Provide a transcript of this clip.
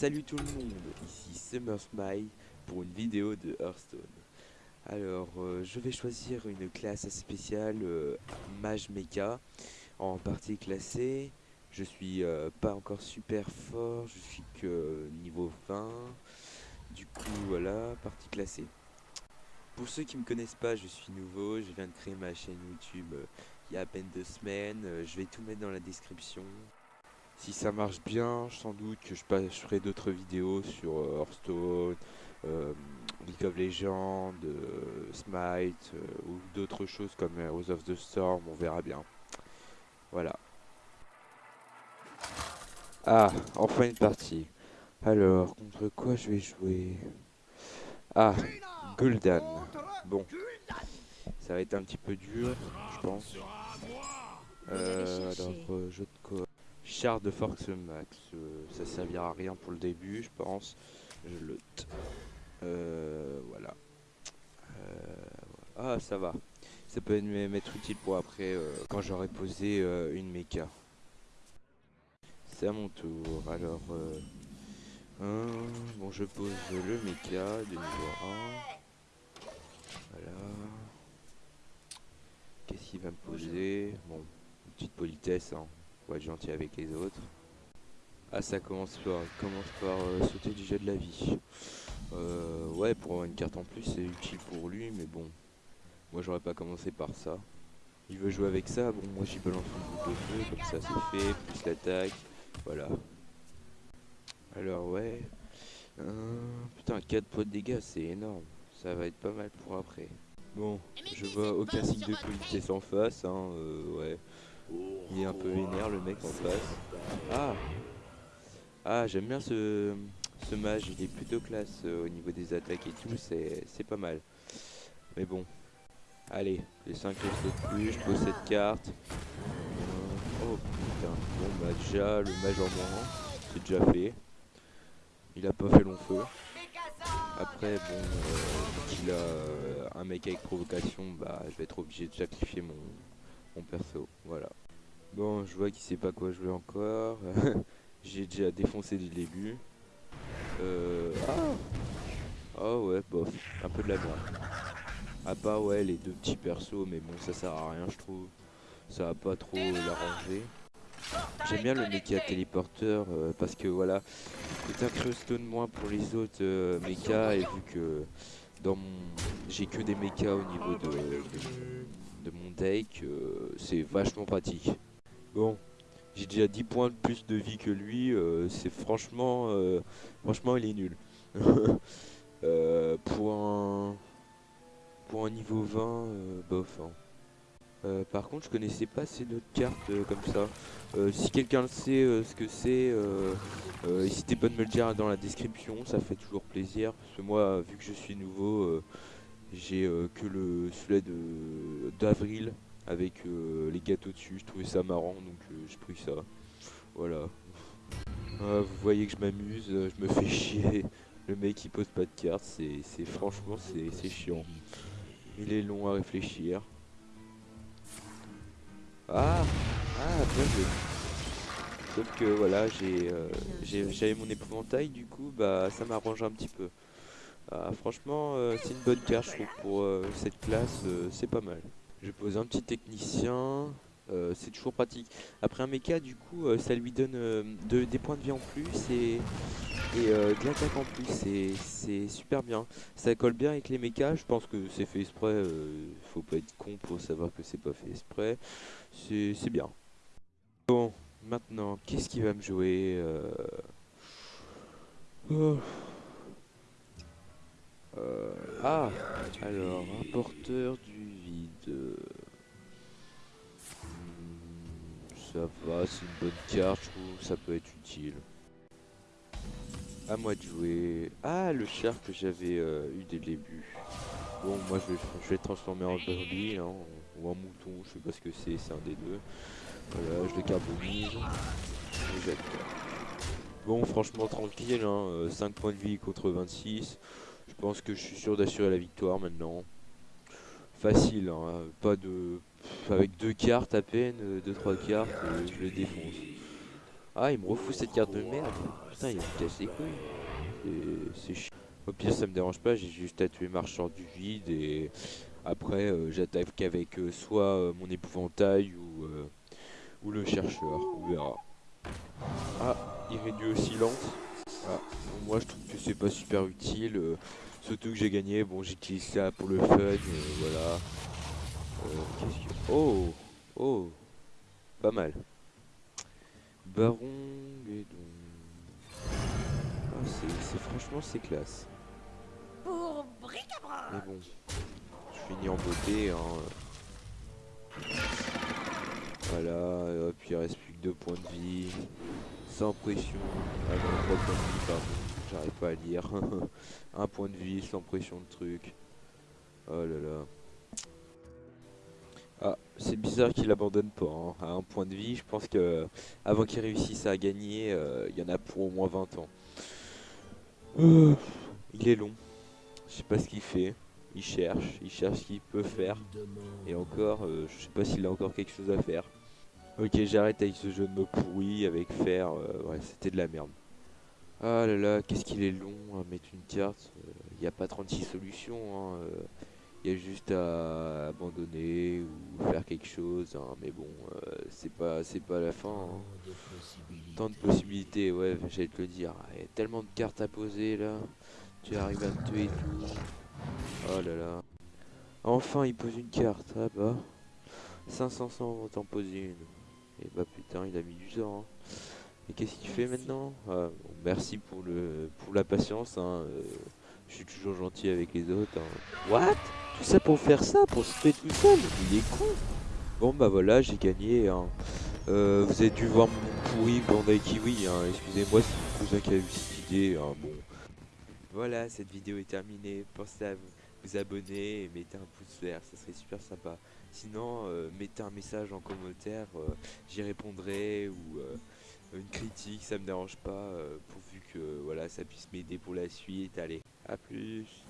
Salut tout le monde, ici Summer Smile pour une vidéo de Hearthstone. Alors, euh, je vais choisir une classe spéciale, euh, Mage Mecha, en partie classée. Je suis euh, pas encore super fort, je suis que niveau 20. Du coup, voilà, partie classée. Pour ceux qui me connaissent pas, je suis nouveau, je viens de créer ma chaîne YouTube il y a à peine deux semaines. je vais tout mettre dans la description. Si ça marche bien, sans doute que je, ferai d'autres vidéos sur euh, Hearthstone, euh, League of Legends, euh, Smite ou d'autres choses comme Heroes of the Storm, on verra bien. Voilà. Ah, enfin une partie. Alors, contre quoi je vais jouer? Ah, Gul'dan. Bon, ça va être un petit peu dur, je pense. alors, quoi Char de force max, euh, ça servira à rien pour le début, je pense. Je le... Euh, voilà. Euh, ah, ça va. Ça peut m'être utile pour après, quand j'aurai posé une méca. C'est à mon tour. Alors, bon, je pose le méca de niveau 1. Voilà. Qu'est-ce qu'il va me poser? Bon, petite politesse, hein être gentil avec les autres. Ah ça commence par, commence par euh, sauter du jet de la vie. Euh, ouais pour avoir une carte en plus c'est utile pour lui mais bon. Moi j'aurais pas commencé par ça. Il veut jouer avec ça, bon moi j'y balance une boule de feu, comme ça c'est fait, plus l'attaque, voilà. Alors ouais. putain 4 points de dégâts c'est énorme. Ça va être pas mal pour après. Bon, je vois aucun signe de politesse en face, hein, euh, ouais. Il est un peu vénère le mec en face. Ah Ah j'aime bien ce, ce mage, il est plutôt classe euh, au niveau des attaques et tout, c'est pas mal. Mais bon. Allez, les 5 de plus, je pose cette carte. Euh, oh putain, bon bah déjà le mage en moins, c'est déjà fait. Il a pas fait long feu. Après bon, euh, il a un mec avec provocation, bah je vais être obligé de sacrifier mon, mon perso, voilà. Bon, je vois qu'il sait pas quoi jouer encore. J'ai déjà défoncé du début. Euh... Ah Oh ouais, bof, un peu de la merde. À part ouais les deux petits persos, mais bon ça sert à rien je trouve. Ça va pas trop l'arranger. J'aime bien le mecha téléporteur euh, parce que voilà, c'est un crustone moins pour les autres euh, mechas et vu que dans mon j'ai que des mechas au niveau de, de, euh, c'est vachement pratique. Bon, j'ai déjà 10 points de plus de vie que lui, euh, c'est franchement, euh, franchement il est nul. Pour, un, pour un niveau 20, bof. Hein. par contre, je connaissais pas ces autres cartes comme ça. si quelqu'un le sait ce que c'est, n'hésitez pas de me le dire dans la description, ça fait toujours plaisir. Parce que moi, vu que je suis nouveau, j'ai que le celui d'avril avec euh, les gâteaux dessus. Je trouvais ça marrant donc euh, j'ai pris ça. Voilà. Ah, vous voyez que je m'amuse, euh, je me fais chier. Le mec il pose pas de cartes, c'est franchement c'est chiant. Il est long à réfléchir. Ah Ah bien joué Sauf que voilà j'ai j'avais mon épouvantail du coup bah ça m'arrange un petit peu. Ah, franchement c'est une bonne carte pour cette classe c'est pas mal. Je pose un petit technicien. Euh, c'est toujours pratique. Après un mecha, du coup, euh, ça lui donne euh, des points de vie en plus et, et de l'attaque en plus. C'est super bien. Ça colle bien avec les mechas. Je pense que c'est fait exprès. faut pas être con pour savoir que c'est pas fait exprès. C'est bien. Bon, maintenant, qu'est-ce qui va me jouer oh. Ah, alors, un porteur du vide. Ça va, c'est une bonne carte, je trouve, ça peut être utile. À moi de jouer. Ah, le char que j'avais euh, eu dès le début. Bon, moi je vais, je vais transformer en Burly hein, ou en mouton, je sais pas ce que c'est, c'est un des deux. Voilà, je le carbonise. Bon, franchement tranquille, hein, 5 euh, points de vie contre 26. Je pense que je suis sûr d'assurer la victoire maintenant. Facile, hein, pas de... Avec deux cartes à peine, deux trois cartes, euh, je le défonce. Ah, il me refout cette carte de merde. putain, il me casse les couilles. C'est chiant. Au pire, ça me dérange pas, j'ai juste à tuer Marcheur du vide et après, euh, j'attaque qu'avec euh, soit mon épouvantail ou, ou le chercheur. On verra. Ah, il réduit au Ah, moi, je trouve que c'est pas super utile. surtout que j'ai gagné. Bon, j'utilise ça pour le fun. voilà. Oh Oh Pas mal. Baron Guédon. Ah, c'est franchement c'est classe. Pour Mais bon, je finis en beauté. Hein. Voilà, hop, il reste plus que deux points de vie. Sans pression. Ah non, 3 points de vie, pardon. J'arrive pas à lire. un point de vie, sans pression de truc. Oh là là. Ah, c'est bizarre qu'il abandonne pas. Hein. À un point de vie, je pense que avant qu'il réussisse à gagner, euh, il y en a pour au moins 20 ans. Euh, il est long. Je sais pas ce qu'il fait. Il cherche, il cherche ce qu'il peut faire. Et encore, euh, je sais pas s'il a encore quelque chose à faire. Ok, j'arrête avec ce jeu de mots pourri, avec faire. ouais, c'était de la merde. Ah là là, qu'est-ce qu'il est long à mettre une carte. Il n'y a pas 36 solutions. Hein, il y a juste à abandonner ou faire quelque chose, hein, mais bon, euh, c'est pas c'est pas la fin. Hein. Tant de possibilités, ouais, j'allais te le dire. Il y a tellement de cartes à poser là. Tu arrives à me tuer et tout. Oh là là. Enfin, il pose une carte. Ah bah. 500 on t'en poser une. Et bah putain, il a mis du temps. Hein. Et qu'est-ce qu'il fait maintenant? Ah, Merci pour le pour la patience. Hein. Euh, je suis toujours gentil avec les autres. Hein. What? Tout ça pour faire ça Pour se tuer tout seul? Il est con Bon bah voilà, j'ai gagné. Hein. Euh, vous avez dû voir mon pourri Bandai Kiwi. Hein. Excusez-moi si mon cousin qui a eu cette idée. Hein. Bon. Voilà, cette vidéo est terminée. Pensez à vous, abonner et mettez un pouce vert. Ça serait super sympa. Sinon, euh, mettez un message en commentaire. Euh, j'y répondrai ou une critique, ça me dérange pas, pourvu que voilà, ça puisse m'aider pour la suite. Allez, à plus